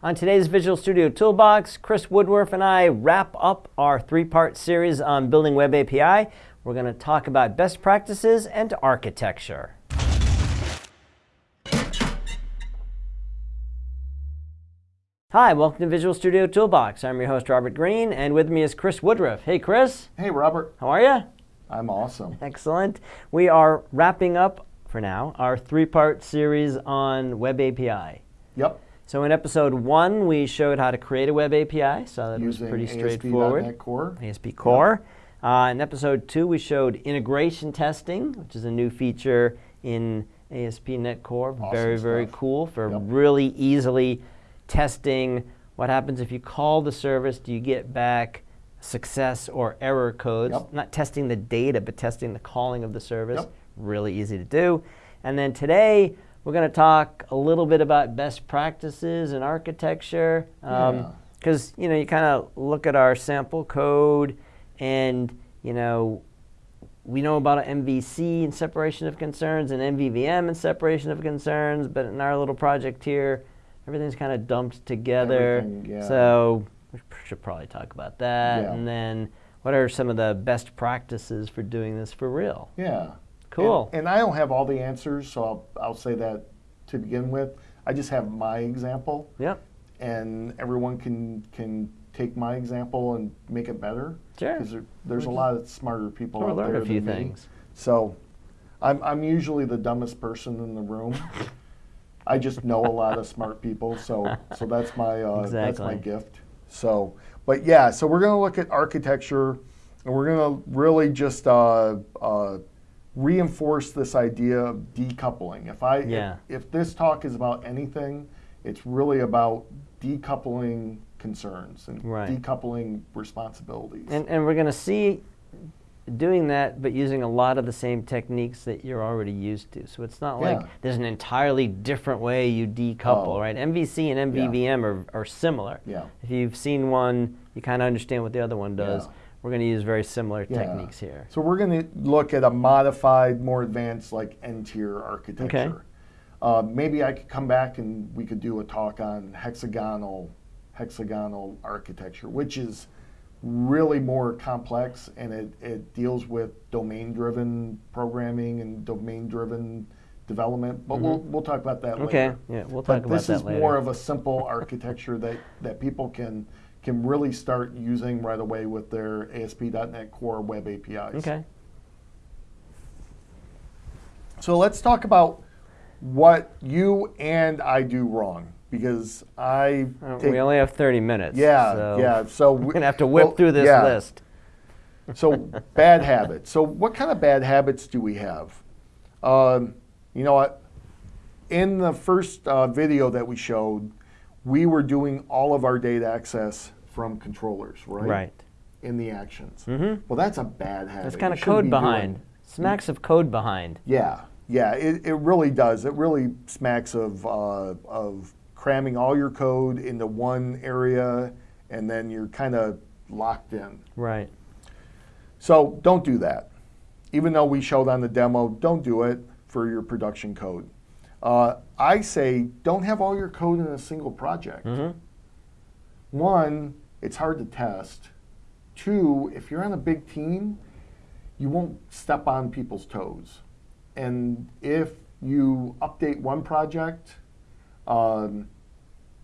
On today's Visual Studio Toolbox, Chris Woodruff and I wrap up our three-part series on building Web API. We're going to talk about best practices and architecture. Hi, welcome to Visual Studio Toolbox. I'm your host, Robert Green, and with me is Chris Woodruff. Hey, Chris. Hey, Robert. How are you? I'm awesome. Excellent. We are wrapping up, for now, our three-part series on Web API. Yep. So in episode one, we showed how to create a web API, so that Using was pretty straightforward. ASP.NET. Core. ASP Core. Uh, in episode two, we showed integration testing, which is a new feature in ASP.NET Core. Awesome very, very cool for Yep. really easily testing what happens if you call the service. Do you get back success or error codes? Yep. Not testing the data, but testing the calling of the service. Really easy to do. And then today, we're going to talk a little bit about best practices and architecture. Um, because you know, you kind of look at our sample code, and you know, we know about MVC and separation of concerns, and MVVM and separation of concerns. But in our little project here, everything's kind of dumped together. Yeah. So we should probably talk about that. Yeah. And then, what are some of the best practices for doing this for real? Yeah. Cool. And, and I don't have all the answers, so I'll, I'll say that to begin with. I just have my example, Yep. and everyone can can take my example and make it better. Sure. Because there, there's a lot of smarter people out learn there a few than me. things. So, I'm I'm usually the dumbest person in the room. I just know a lot of smart people, so so that's my uh, that's my gift. So, but yeah, so we're gonna look at architecture, and we're gonna really just uh, uh, reinforce this idea of decoupling. If I Yeah. if, if this talk is about anything, it's really about decoupling concerns and Right. decoupling responsibilities. And, and we're going to see doing that, but using a lot of the same techniques that you're already used to. So it's not like there's an entirely different way you decouple, Oh. right? MVC and MVVM are, are similar. Yeah. If you've seen one, you kind of understand what the other one does. Yeah. We're going to use very similar Yeah. techniques here. So we're going to look at a modified, more advanced, like N-tier architecture. Uh, maybe I could come back and we could do a talk on hexagonal, hexagonal architecture, which is really more complex and it, it deals with domain-driven programming and domain-driven development. But we'll we'll talk about that Mm-hmm. Okay, later. yeah, we'll But talk about that. this is more of a simple architecture that, that people can can really start using right away with their ASP.NET Core web APIs. Okay. So let's talk about what you and I do wrong because I Uh, take, we only have 30 minutes. yeah so yeah so We're going to have to whip well, through this yeah. list. so bad habits. So what kind of bad habits do we have? Um, you know what? In the first uh, video that we showed, we were doing all of our data access from controllers, right? Right. In the actions. Mm -hmm. Well, that's a bad habit. There's kind of code be doing- behind. Smacks of code behind. Yeah, yeah, it, it really does. It really smacks of, uh, of cramming all your code into one area and then you're kind of locked in. Right. So don't do that. Even though we showed on the demo, don't do it for your production code. Uh, I say don't have all your code in a single project. Mhm. One, it's hard to test. Two, if you're on a big team, you won't step on people's toes. And if you update one project, um,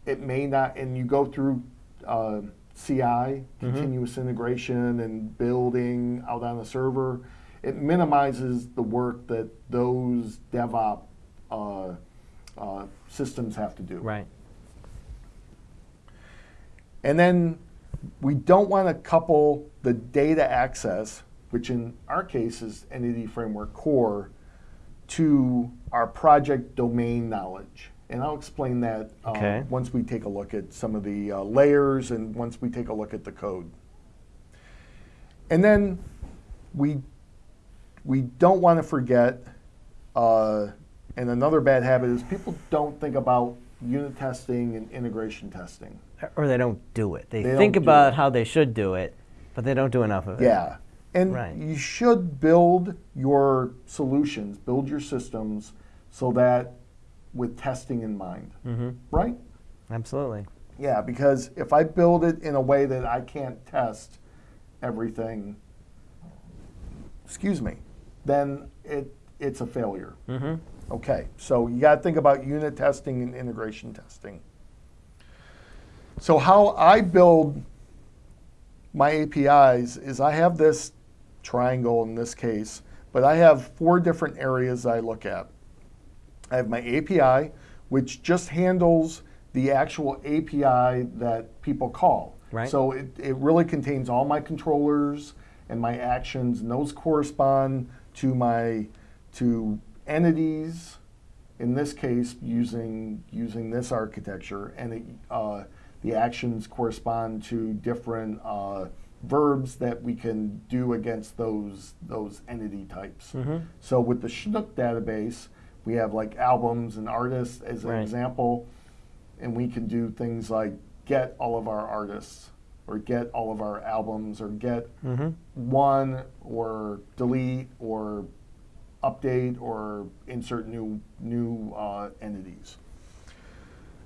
it may not, and you go through uh, CI, continuous integration, and building out on the server, it minimizes the work that those DevOps uh, uh, systems have to do. Right. And then we don't want to couple the data access, which in our case is Entity Framework Core, to our project domain knowledge. And I'll explain that uh, Okay. once we take a look at some of the uh, layers and once we take a look at the code. And then we, we don't want to forget, uh, and another bad habit is people don't think about unit testing and integration testing. Or they don't do it. They, They think about how they should do it, but they don't do enough of it. Yeah. And Right. you should build your solutions, build your systems so that with testing in mind, Mm-hmm. right? Absolutely. Yeah, because if I build it in a way that I can't test everything, excuse me, then it it's a failure. Mm-hmm. Okay, so you got to think about unit testing and integration testing. So how I build my APIs is I have this triangle in this case, but I have four different areas I look at. I have my API, which just handles the actual API that people call. Right. So it, it really contains all my controllers and my actions, and those correspond to my to entities. In this case, using using this architecture, and it, uh, the actions correspond to different uh, verbs that we can do against those those entity types. Mm-hmm. So with the Chinook database, we have like albums and artists as an Right. example, and we can do things like get all of our artists, or get all of our albums, or get Mm-hmm. one, or delete, or update, or insert new new uh, entities.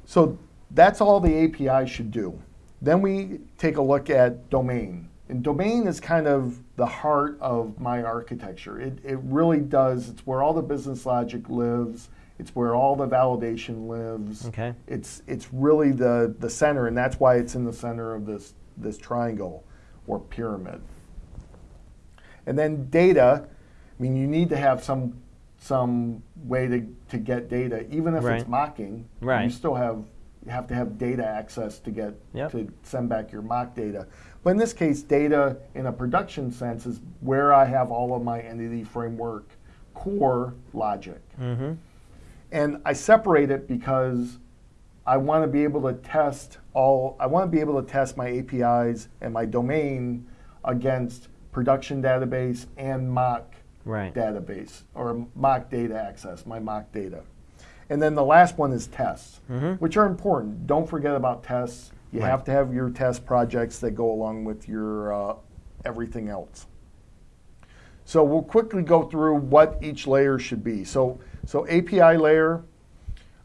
So that's all the API should do. Then we take a look at domain. And domain is kind of the heart of my architecture. It, it really does, it's where all the business logic lives, it's where all the validation lives. Okay. It's, it's really the, the center, and that's why it's in the center of this, this triangle or pyramid. And then data, I mean, you need to have some, some way to, to get data, even if Right. it's mocking. Right. You still have, you have to have data access to get, Yep. to send back your mock data. But in this case, data in a production sense is where I have all of my entity framework core logic. Mm-hmm. And I separate it because I want to be able to test all, I want to be able to test my APIs and my domain against production database and mock Right. database or mock data access, my mock data. And then the last one is tests, Mhm. which are important. Don't forget about tests. You Right. have to have your test projects that go along with your uh, everything else. So we'll quickly go through what each layer should be. So, so API layer,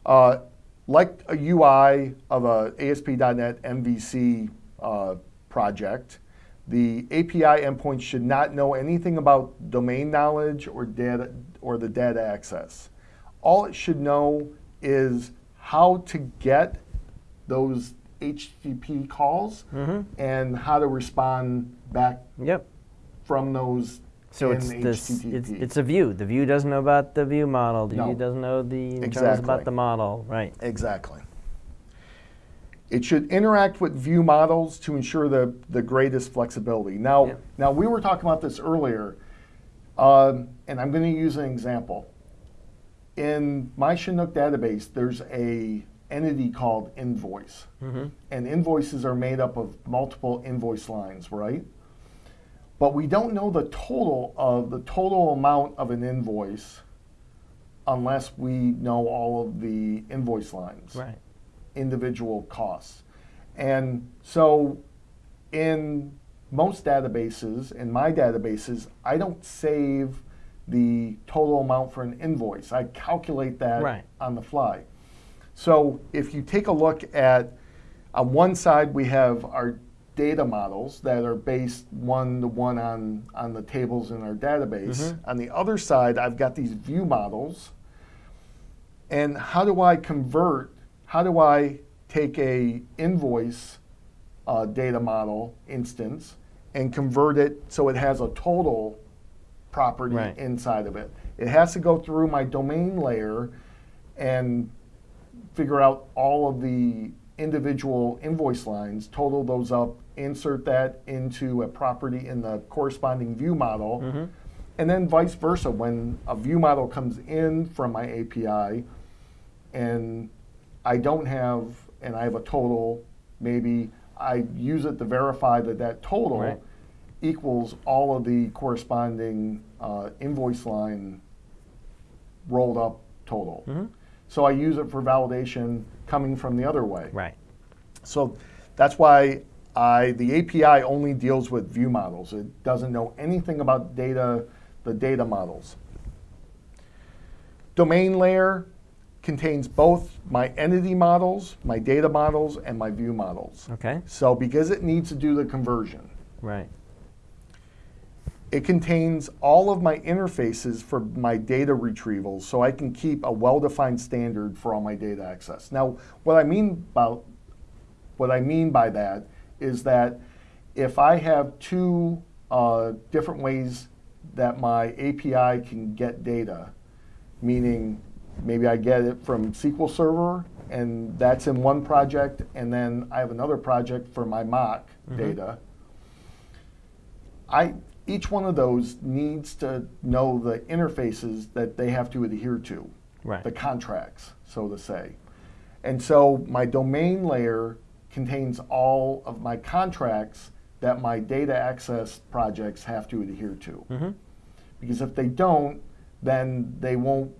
uh, like a UI of a ASP.NET MVC uh, project, the API endpoint should not know anything about domain knowledge or data or the data access. All it should know is how to get those HTTP calls Mhm. and how to respond back Yep. from those So it's this. It's, it's a view. The view doesn't know about the view model. The No. view doesn't know the Exactly. about the model. Right. Exactly. It should interact with view models to ensure the, the greatest flexibility. Now, Yep. now we were talking about this earlier, um, and I'm going to use an example. In my Chinook database, there's a entity called invoice, Mm-hmm. and invoices are made up of multiple invoice lines, right? But we don't know the total of the total amount of an invoice unless we know all of the invoice lines Right. Individual costs. And so in most databases, in my databases, I don't save the total amount for an invoice. I calculate that Right. on the fly. So if you take a look at, on one side we have our data models that are based one to one on, on the tables in our database. Mhm. On the other side, I've got these view models. And how do I convert, how do I take a invoice uh, data model instance and convert it so it has a total property Right. inside of it? It has to go through my domain layer and figure out all of the individual invoice lines, total those up, insert that into a property in the corresponding view model, Mhm. and then vice versa. When a view model comes in from my API and I don't have, and I have a total, maybe I use it to verify that that total Right. equals all of the corresponding uh, invoice line rolled up total. Mhm. So I use it for validation coming from the other way. Right. So that's why I, the API only deals with view models. It doesn't know anything about data, the data models. Domain layer contains both my entity models, my data models, and my view models. Okay. So because it needs to do the conversion, Right. it contains all of my interfaces for my data retrieval so I can keep a well-defined standard for all my data access. Now, what I mean by what I mean by that is that if I have two uh, different ways that my API can get data, meaning maybe I get it from SQL Server and that's in one project, and then I have another project for my mock data. I each one of those needs to know the interfaces that they have to adhere to, Right. the contracts, so to say. And so my domain layer contains all of my contracts that my data access projects have to adhere to. Mm-hmm. Because if they don't, then they won't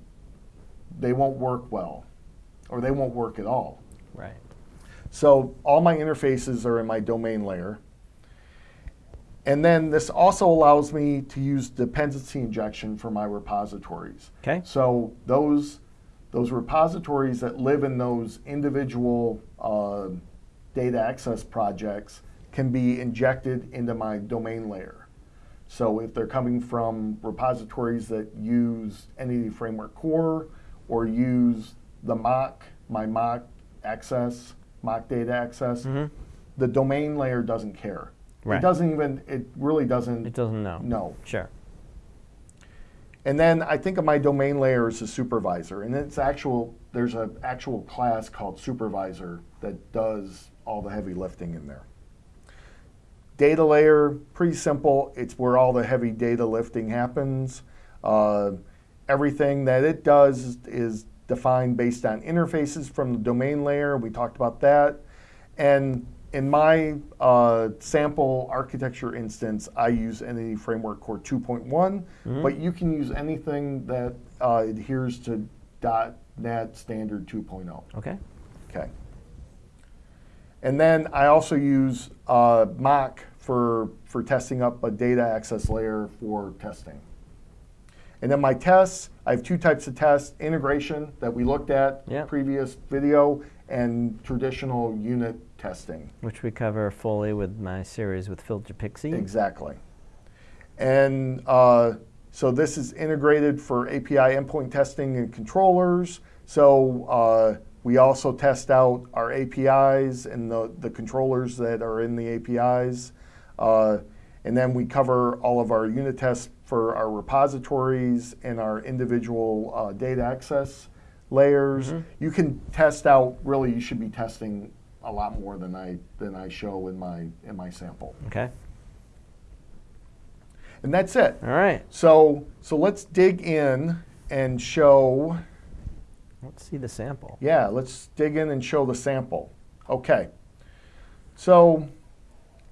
they won't work well, or they won't work at all. Right. So all my interfaces are in my domain layer. And then this also allows me to use dependency injection for my repositories. Okay. So those those repositories that live in those individual uh, data access projects can be injected into my domain layer. So if they're coming from repositories that use Entity Framework Core or use the mock, my mock access, mock data access, Mhm. the domain layer doesn't care. Right. It doesn't even, it really doesn't It doesn't know. No. Sure. And then I think of my domain layer as a supervisor, and it's actual. There's an actual class called supervisor that does all the heavy lifting in there. Data layer, pretty simple. It's where all the heavy data lifting happens. Uh, everything that it does is, defined based on interfaces from the domain layer. We talked about that. And in my uh, sample architecture instance, I use Entity Framework Core 2.1, but you can use anything that uh, adheres to .NET Standard 2.0. Okay. Okay. And then I also use uh, mock for, for testing up a data access layer for testing. And then my tests, I have two types of tests, integration that we looked at Yep. previous video, and traditional unit testing. Which we cover fully with my series with Phil Japikse. Exactly. And uh, so this is integrated for API endpoint testing and controllers. So uh, we also test out our APIs and the, the controllers that are in the APIs. Uh, and then we cover all of our unit tests for our repositories and our individual uh, data access layers. You can test out, really, you should be testing a lot more than I, than I show in my, in my sample. Okay. And that's it. All right. So, so let's dig in and show, Let's see the sample. yeah, let's dig in and show the sample. Okay. So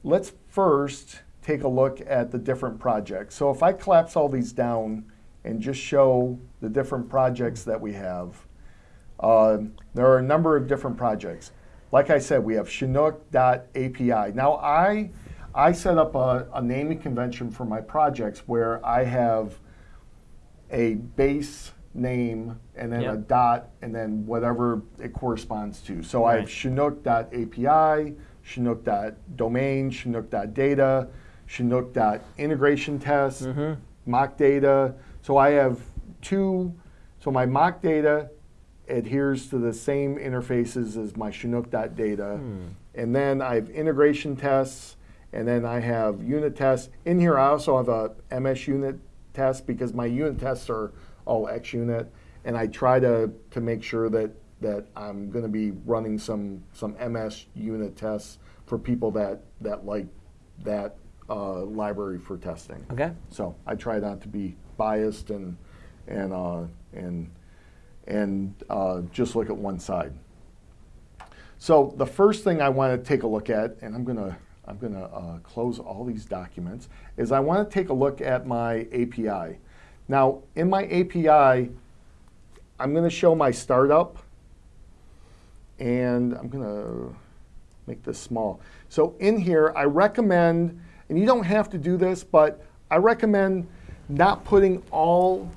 let's first take a look at the different projects. So if I collapse all these down and just show the different projects that we have, uh, there are a number of different projects. Like I said, we have Chinook.api. Now I, I set up a, a naming convention for my projects where I have a base name and then a dot and then whatever it corresponds to. So I have Right. Chinook.api, Chinook.domain, Chinook.data, Chinook.integration test, Mhm. mock data. So I have two, so my mock data adheres to the same interfaces as my Chinook.data. And then I have integration tests, and then I have unit tests. In here, I also have a MS unit test because my unit tests are all xUnit, and I try to, to make sure that, that I'm going to be running some, some MS unit tests for people that, that like that uh, library for testing. Okay. So I try not to be biased and and uh, and and uh, just look at one side. So the first thing I want to take a look at, and I'm gonna I'm gonna uh, close all these documents, is I want to take a look at my API. Now in my API, I'm going to show my startup, and I'm going to make this small. So in here, I recommend, and you don't have to do this, but I recommend not putting all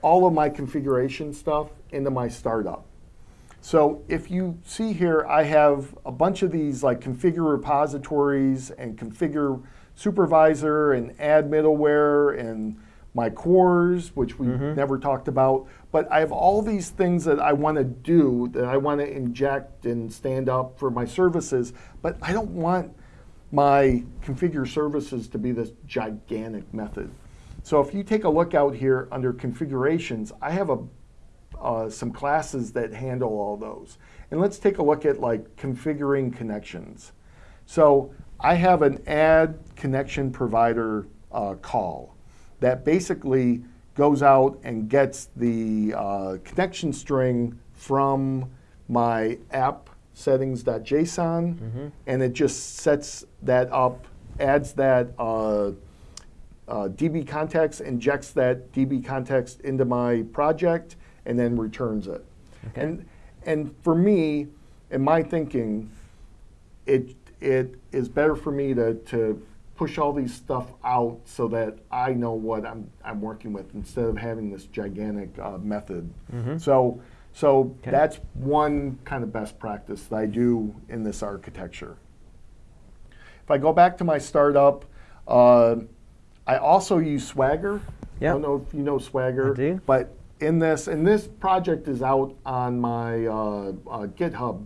all of my configuration stuff into my startup. So if you see here, I have a bunch of these like configure repositories and configure supervisor and add middleware and my CORS, which we mm-hmm. never talked about. But I have all these things that I want to do that I want to inject and stand up for my services, but I don't want my configure services to be this gigantic method. So if you take a look out here under configurations, I have a uh, some classes that handle all those. And let's take a look at like configuring connections. So I have an add connection provider uh, call that basically goes out and gets the uh, connection string from my app settings.json Mm-hmm. and it just sets that up, adds that uh, uh, DB context, injects that DB context into my project, and then returns it. Okay. And and for me, in my thinking, it it is better for me to to push all these stuff out so that I know what I'm I'm working with instead of having this gigantic uh, method. So so Okay. that's one kind of best practice that I do in this architecture. If I go back to my startup, uh, I also use Swagger. I don't know if you know Swagger. I do. But in this, and this project is out on my uh, uh, GitHub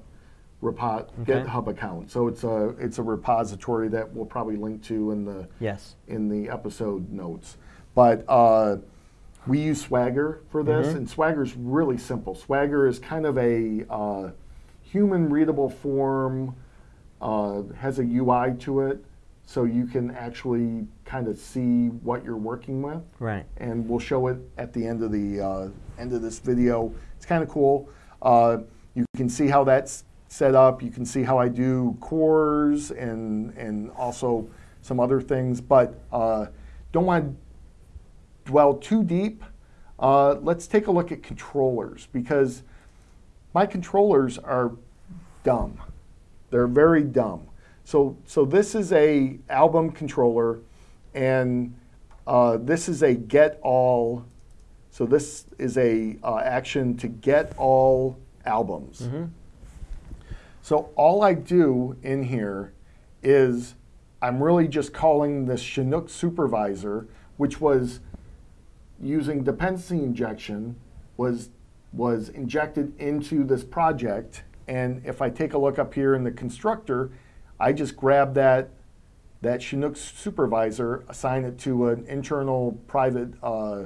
repo- Okay. GitHub account. So it's a it's a repository that we'll probably link to in the Yes. in the episode notes. But uh, we use Swagger for this, Mm-hmm. and Swagger is really simple. Swagger is kind of a uh, human readable form, uh, has a UI to it, so you can actually kind of see what you're working with. Right. And we'll show it at the end of the uh, end of this video. It's kind of cool. Uh, you can see how that's set up. You can see how I do CORS and and also some other things, but uh, don't want to dwell too deep. Uh, let's take a look at controllers because my controllers are dumb. They're very dumb. So so this is a album controller, and uh, this is a get all. So this is a uh, action to get all albums. So all I do in here is I'm really just calling this Chinook supervisor, which was using dependency injection, was was injected into this project. And if I take a look up here in the constructor, I just grab that that Chinook supervisor, assign it to an internal private uh,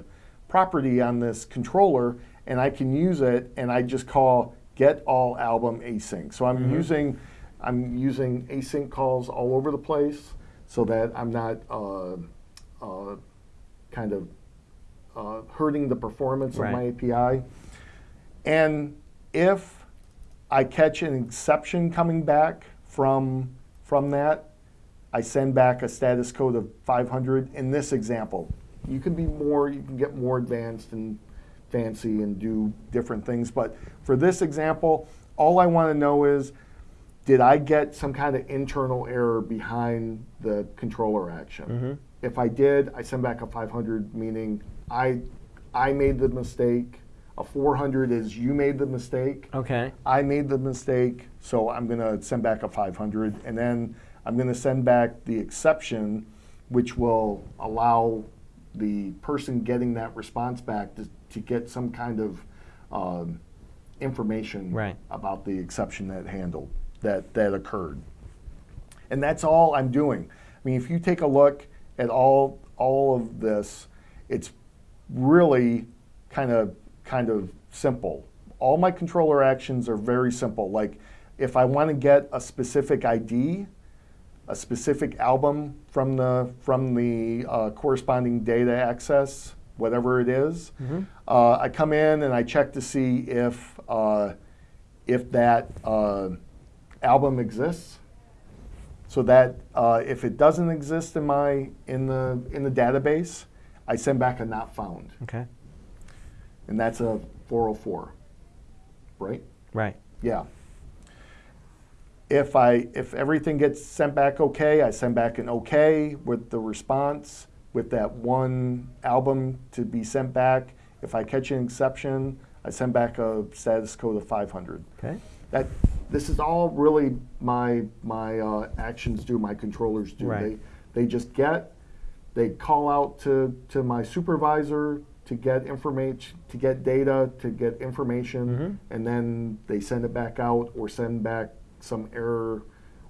property on this controller, and I can use it. And I just call get all album async. So I'm using I'm using async calls all over the place so that I'm not uh, uh, kind of uh, hurting the performance of my API. And if I catch an exception coming back from from that, I send back a status code of 500 in this example. You can be more, you can get more advanced and fancy and do different things. But for this example, all I want to know is, did I get some kind of internal error behind the controller action? If I did, I send back a 500, meaning I, I made the mistake. A 400 is you made the mistake. Okay. I made the mistake, so I'm going to send back a 500, and then I'm going to send back the exception, which will allow the person getting that response back to, to get some kind of um, information Right. about the exception that handled that that occurred. And that's all I'm doing. I mean, if you take a look at all all of this, it's really kind of kind of simple. All my controller actions are very simple. Like if I want to get a specific ID, a specific album from the from the uh, corresponding data access, whatever it is, uh, I come in and I check to see if uh, if that uh, album exists. So that uh, if it doesn't exist in my in the in the database, I send back a not found, Okay. and that's a 404, right? Right. Yeah. If I if everything gets sent back okay, I send back an okay with the response with that one album to be sent back. If I catch an exception, I send back a status code of 500. Okay. That this is all really my my uh, actions do, my controllers do. Right. They they just get, they call out to to my supervisor to get information, to get data, to get information, Mhm. and then they send it back out or send back some error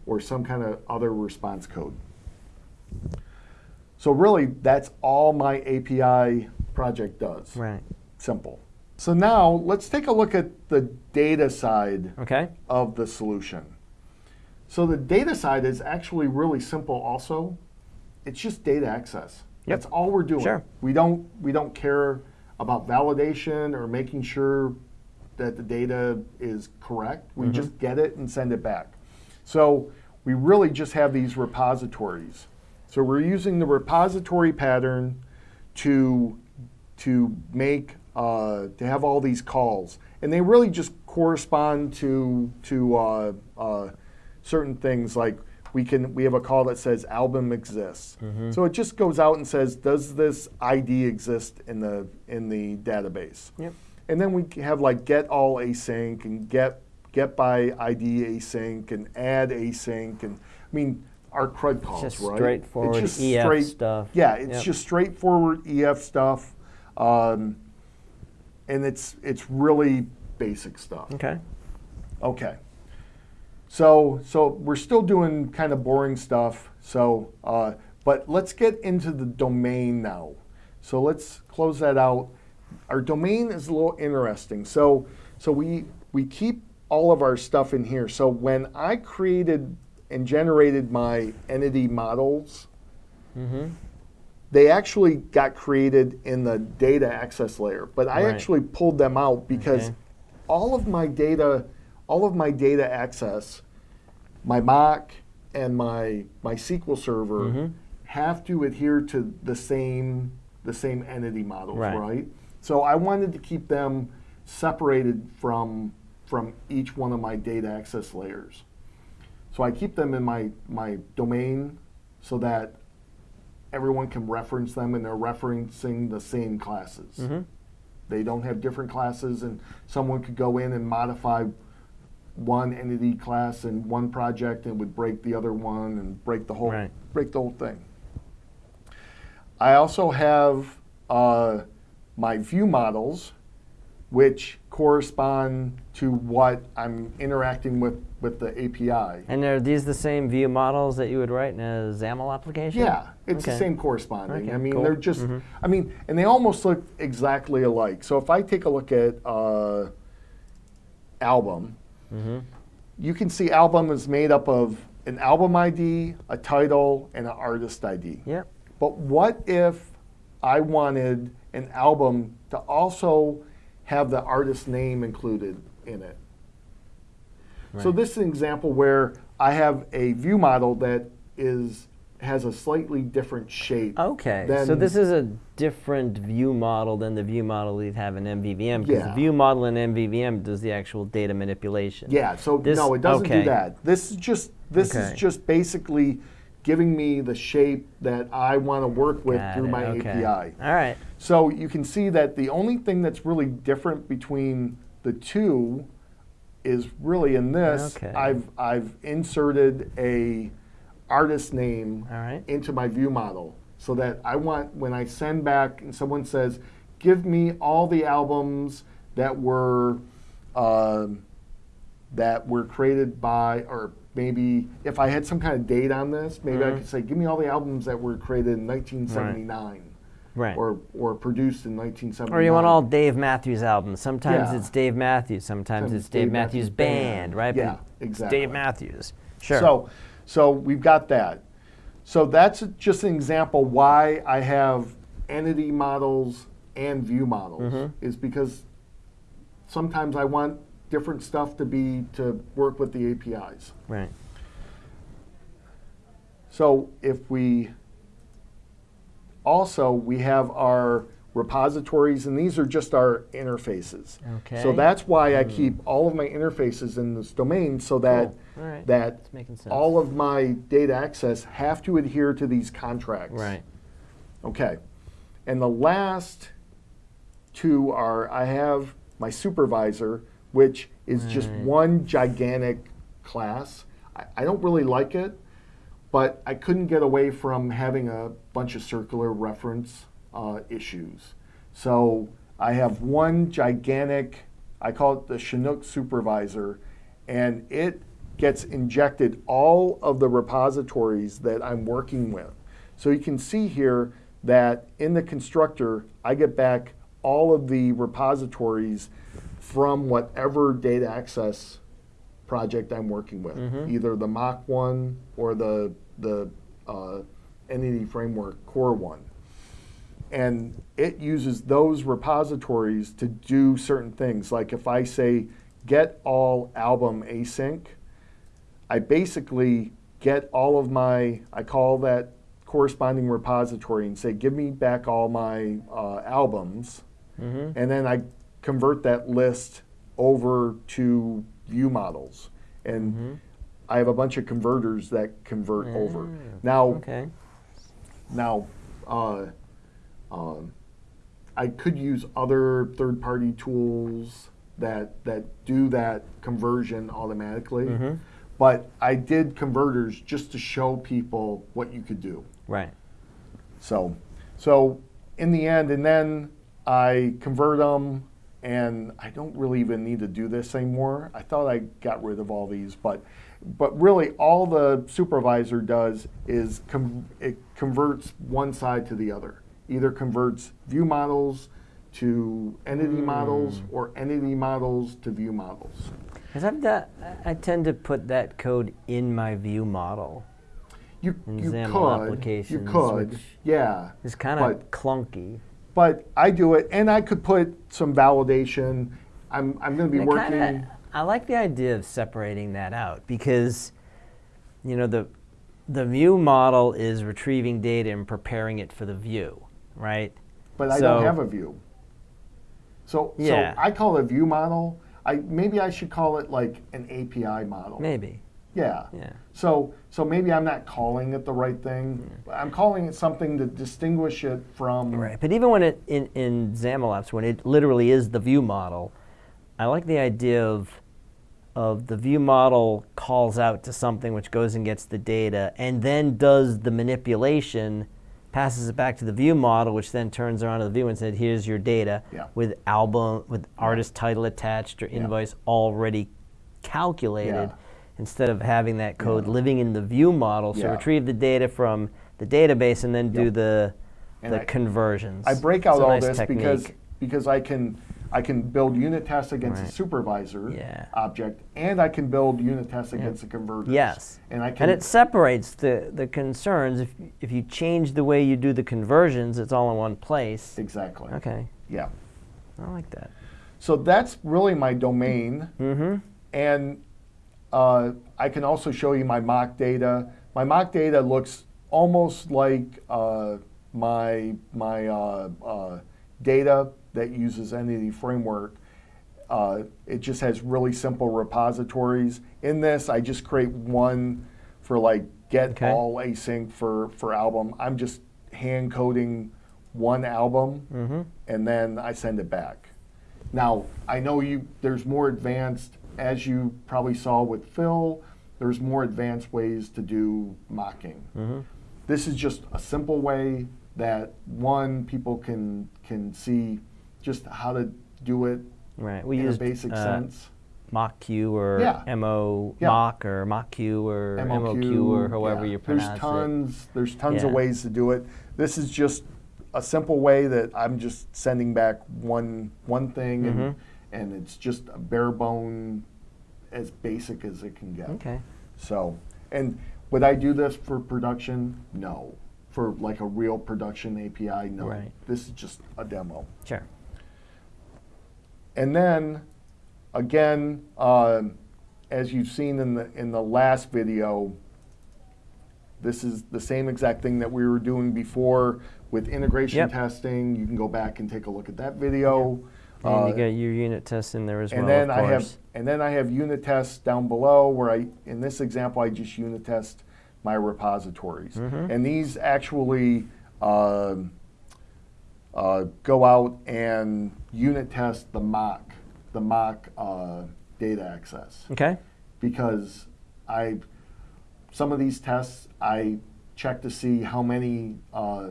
or some kind of other response code. So really, that's all my API project does. Right. Simple. So now let's take a look at the data side Okay. of the solution. So the data side is actually really simple also. It's just data access. Yep. That's all we're doing. Sure. We don't we don't care about validation or making sure that the data is correct. We just get it and send it back. So we really just have these repositories. So we're using the repository pattern to to make uh, to have all these calls, and they really just correspond to to uh, uh, certain things like we can we have a call that says album exists. So it just goes out and says does this ID exist in the in the database? Yep. And then we have like get all async and get get by ID async and add async and I mean our CRUD calls, just right? straightforward It's just EF straight- stuff. Yeah, it's Yep. just straightforward EF stuff, um, and it's it's really basic stuff. Okay. Okay. So so we're still doing kind of boring stuff. So uh, but let's get into the domain now. So let's close that out. Our domain is a little interesting. So so we we keep all of our stuff in here. So when I created and generated my entity models, Mm-hmm. they actually got created in the data access layer, but I Right. actually pulled them out because Okay. all of my data, all of my data access, my mock and my my SQL server Mhm. have to adhere to the same the same entity models, Right. right? So I wanted to keep them separated from from each one of my data access layers. So I keep them in my my domain so that everyone can reference them and they're referencing the same classes. Mhm. They don't have different classes, and someone could go in and modify one entity class in one project and would break the other one and break the whole Right. break the whole thing. I also have uh, my view models, which correspond to what I'm interacting with with the API. And are these the same view models that you would write in a XAML application? Yeah, it's the same corresponding. Okay, I mean, cool. they're just, Mhm. I mean, and they almost look exactly alike. So if I take a look at uh, album, Mm-hmm. you can see album is made up of an album ID, a title, and an artist ID. Yep. But what if I wanted an album to also have the artist name included in it? So this is an example where I have a view model that is has a slightly different shape. Okay, so this is a different view model than the view model you'd have in MVVM because Yeah. the view model in MVVM does the actual data manipulation. Yeah, so This- no, it doesn't okay. do that. This is just this Okay. is just basically giving me the shape that I want to work with Got through it, my okay. API. All right. So you can see that the only thing that's really different between the two is really in this. Okay. I've I've inserted a artist name right. into my view model so that I want when I send back and someone says, "Give me all the albums that were um, that were created by," or maybe if I had some kind of date on this, maybe I Mhm. could say, "Give me all the albums that were created in 1979." Right. Or, or produced in 1979. Or you want all Dave Matthews albums. Sometimes Yeah. it's Dave Matthews. Sometimes Sometimes it's Dave, Dave Matthews, Matthews Band, Band. right? Yeah, But it's exactly. Dave Matthews. Sure. So, so we've got that. So that's just an example why I have entity models and view models Mhm. is because sometimes I want different stuff to be to work with the APIs. right. So if we also we have our repositories and these are just our interfaces. Okay. So that's why I keep all of my interfaces in this domain so that Cool. All right. that all of my data access have to adhere to these contracts. Right. Okay. And the last two are I have my supervisor, which is just one gigantic class. I, I don't really like it, but I couldn't get away from having a bunch of circular reference uh, issues. So I have one gigantic, I call it the Chinook supervisor, and it gets injected all of the repositories that I'm working with. So you can see here that in the constructor, I get back all of the repositories from whatever data access project I'm working with, either the mock one or the the uh, Entity Framework Core one, and it uses those repositories to do certain things. Like if I say get all album async, I basically get all of my I call that corresponding repository and say give me back all my uh, albums, Mm-hmm. and then I convert that list over to view models. And Mm-hmm. I have a bunch of converters that convert over. Ah, Now, Okay. now, uh, um, I could use other third-party tools that that do that conversion automatically. Mhm. But I did converters just to show people what you could do. Right. So, so in the end, and then I convert them, and I don't really even need to do this anymore. I thought I got rid of all these, but but really, all the supervisor does is com- it converts one side to the other. Either converts view models to entity hmm. models, or entity models to view models. Because I've done, I tend to put that code in my view model. You In you XAML could, applications, you could, which yeah. It's kind of clunky. but I do it, and I could put some validation. I'm, I'm going to be I working. kinda- I like the idea of separating that out because, you know, the the view model is retrieving data and preparing it for the view, right? but I so- don't have a view. So, Yeah. so I call it a view model. I maybe I should call it like an API model. Maybe. Yeah. Yeah. So so maybe I'm not calling it the right thing. I'm calling it something to distinguish it from. Right. But even when it in in XAML apps, when it literally is the view model, I like the idea of of the view model calls out to something which goes and gets the data and then does the manipulation, passes it back to the view model, which then turns around to the view and said, "Here's your data Yeah. with album with artist title attached or Yeah. invoice already calculated." Yeah. Instead of having that code Yeah. living in the view model, so Yeah. retrieve the data from the database and then do the And the I- conversions. I break out all nice this because because I can I can build unit tests against Right. a supervisor Yeah. object, and I can build unit tests against a converter. Yes. And I can And it separates the, the concerns. If, if you change the way you do the conversions, it's all in one place. exactly. Okay. Yeah. I like that. So that's really my domain. Mm-hmm. And uh, I can also show you my mock data. My mock data looks almost like uh, my, my uh, uh, data that uses Entity Framework. Uh, it just has really simple repositories. In this, I just create one for like get Okay. all async for, for album. I'm just hand coding one album Mm-hmm. and then I send it back. Now, I know you there's more advanced as you probably saw with Phil, there's more advanced ways to do mocking. Mm-hmm. This is just a simple way that one people can can see just how to do it Right. We in used a basic uh, sense. MockQ or Yeah. MO Yeah. Mock or MockQ or MOQ, or however yeah. you pronounce There's tons there's tons of ways to do it. This is just a simple way that I'm just sending back one one thing and Mhm. and it's just a bare bone as basic as it can get. Okay. So, and would I do this for production? No. For like a real production API, no. Right. This is just a demo. Sure. And then, again, um, as you've seen in the in the last video, this is the same exact thing that we were doing before with integration Yep. testing. You can go back and take a look at that video. And Uh, you got your unit tests in there as and well. then of I have and then I have unit tests down below where I in this example I just unit test my repositories Mhm. and these actually um, uh, go out and unit test the mock, the mock uh, data access Okay. because I some of these tests I check to see how many uh,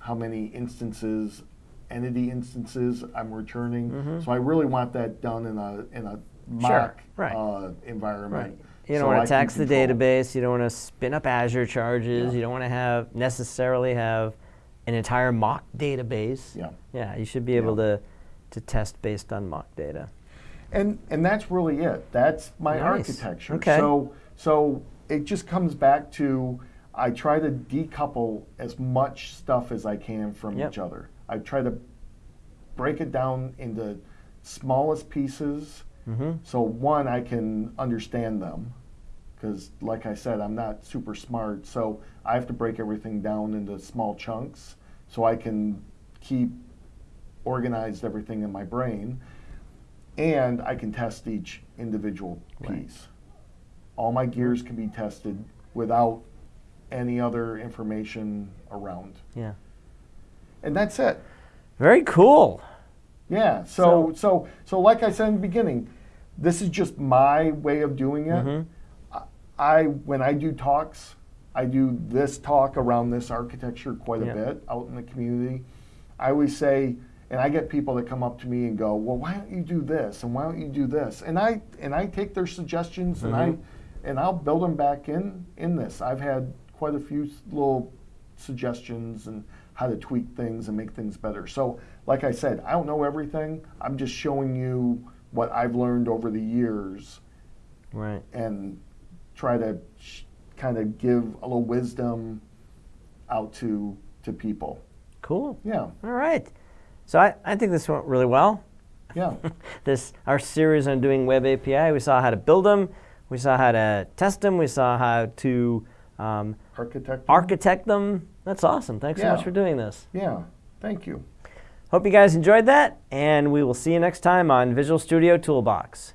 how many instances entity instances I'm returning. So I really want that done in a in a Mm-hmm. Sure, mock right. uh, environment. Right. You don't so want to tax the database. You don't want to spin up Azure charges. Yeah. You don't want to have necessarily have an entire mock database. Yeah. Yeah. You should be able to to test based on mock data. And and that's really it. That's my Nice. architecture. Okay. So so it just comes back to I try to decouple as much stuff as I can from Yep. each other. I try to break it down into smallest pieces. Mm-hmm. So one, I can understand them, because like I said, I'm not super smart. So I have to break everything down into small chunks, so I can keep organized everything in my brain, and I can test each individual Right. piece. All my gears can be tested without any other information around, Yeah. and that's it. Very cool. Yeah. So, so so like I said in the beginning, this is just my way of doing it. Mhm. I, I when I do talks, I do this talk around this architecture quite a Yeah. bit out in the community. I always say, and I get people that come up to me and go, "Well, why don't you do this? And why don't you do this?" And I and I take their suggestions and I Mhm. and I'll build them back in in this. I've had quite a few little suggestions and how to tweak things and make things better. So, like I said, I don't know everything. I'm just showing you what I've learned over the years Right. and try to sh- kind of give a little wisdom out to to people. Cool. Yeah, All right. So I, I think this went really well. yeah, this our series on doing web API. We saw how to build them. We saw how to test them. We saw how to um, architect. architect them. That's awesome. Thanks so much for doing this. Yeah, thank you. Hope you guys enjoyed that, and we will see you next time on Visual Studio Toolbox.